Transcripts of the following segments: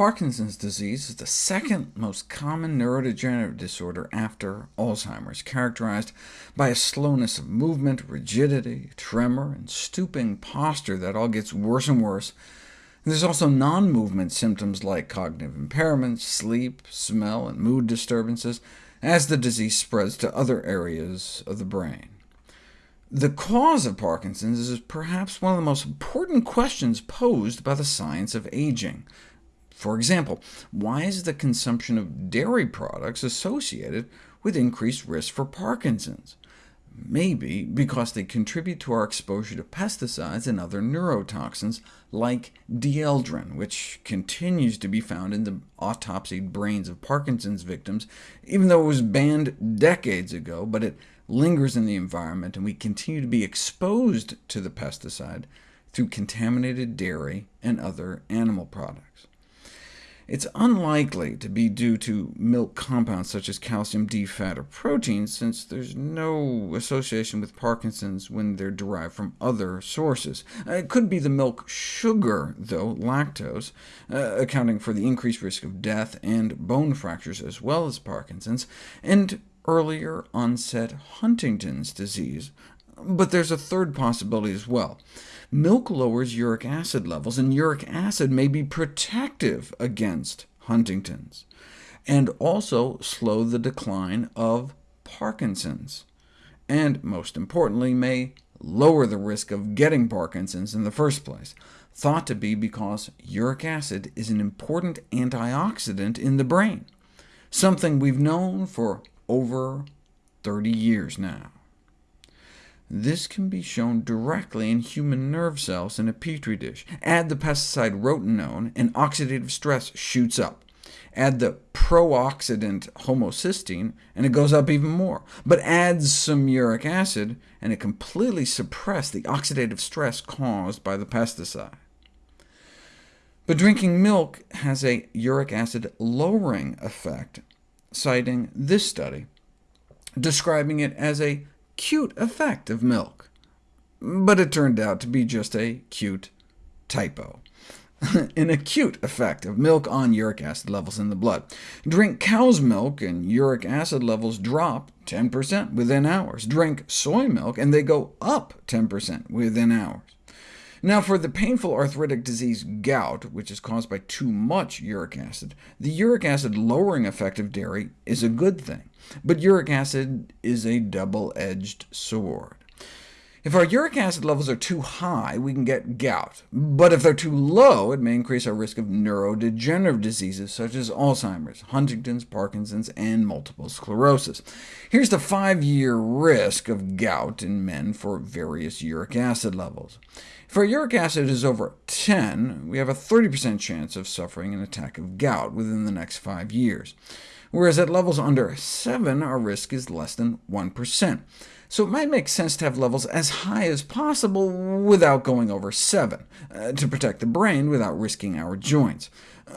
Parkinson's disease is the second most common neurodegenerative disorder after Alzheimer's, characterized by a slowness of movement, rigidity, tremor, and stooping posture that all gets worse and worse. There's also non-movement symptoms like cognitive impairment, sleep, smell, and mood disturbances, as the disease spreads to other areas of the brain. The cause of Parkinson's is perhaps one of the most important questions posed by the science of aging. For example, why is the consumption of dairy products associated with increased risk for Parkinson's? Maybe because they contribute to our exposure to pesticides and other neurotoxins, like dieldrin, which continues to be found in the autopsied brains of Parkinson's victims, even though it was banned decades ago, but it lingers in the environment, and we continue to be exposed to the pesticide through contaminated dairy and other animal products. It's unlikely to be due to milk compounds such as calcium D fat or proteins, since there's no association with Parkinson's when they're derived from other sources. Uh, it could be the milk sugar, though, lactose, uh, accounting for the increased risk of death and bone fractures as well as Parkinson's, and earlier onset Huntington's disease. But there's a third possibility as well. Milk lowers uric acid levels, and uric acid may be protective against Huntington's, and also slow the decline of Parkinson's, and most importantly, may lower the risk of getting Parkinson's in the first place, thought to be because uric acid is an important antioxidant in the brain, something we've known for over 30 years now. This can be shown directly in human nerve cells in a petri dish. Add the pesticide rotenone, and oxidative stress shoots up. Add the pro-oxidant homocysteine, and it goes up even more. But add some uric acid, and it completely suppresses the oxidative stress caused by the pesticide. But drinking milk has a uric acid lowering effect, citing this study, describing it as a cute effect of milk. But it turned out to be just a cute typo. An acute effect of milk on uric acid levels in the blood. Drink cow's milk, and uric acid levels drop 10% within hours. Drink soy milk, and they go up 10% within hours. Now, for the painful arthritic disease gout, which is caused by too much uric acid, the uric acid lowering effect of dairy is a good thing, but uric acid is a double-edged sword. If our uric acid levels are too high, we can get gout, but if they're too low, it may increase our risk of neurodegenerative diseases such as Alzheimer's, Huntington's, Parkinson's, and multiple sclerosis. Here's the five-year risk of gout in men for various uric acid levels. If our uric acid is over 10, we have a 30% chance of suffering an attack of gout within the next five years, whereas at levels under 7, our risk is less than 1%. So it might make sense to have levels as high as possible without going over 7, uh, to protect the brain without risking our joints.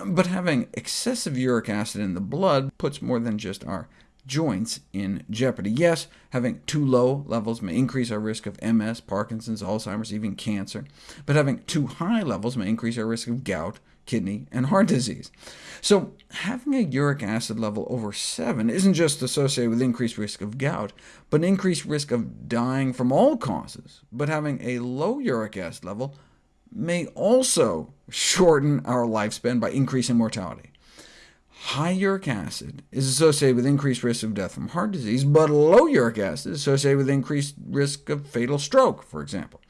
But having excessive uric acid in the blood puts more than just our joints in jeopardy. Yes, having too low levels may increase our risk of MS, Parkinson's, Alzheimer's, even cancer, but having too high levels may increase our risk of gout, kidney, and heart disease. So having a uric acid level over 7 isn't just associated with increased risk of gout, but an increased risk of dying from all causes. But having a low uric acid level may also shorten our lifespan by increasing mortality. High uric acid is associated with increased risk of death from heart disease, but low uric acid is associated with increased risk of fatal stroke, for example.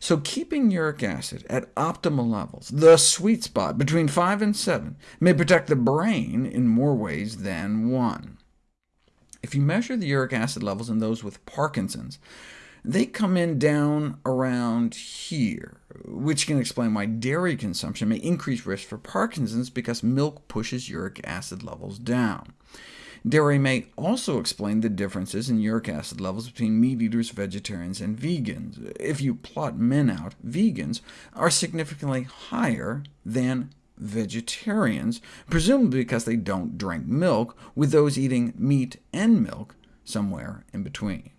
So keeping uric acid at optimal levels, the sweet spot between 5 and 7, may protect the brain in more ways than one. If you measure the uric acid levels in those with Parkinson's, they come in down around here, which can explain why dairy consumption may increase risk for Parkinson's because milk pushes uric acid levels down. Dairy may also explain the differences in uric acid levels between meat eaters, vegetarians, and vegans. If you plot men out, vegans are significantly higher than vegetarians, presumably because they don't drink milk, with those eating meat and milk somewhere in between.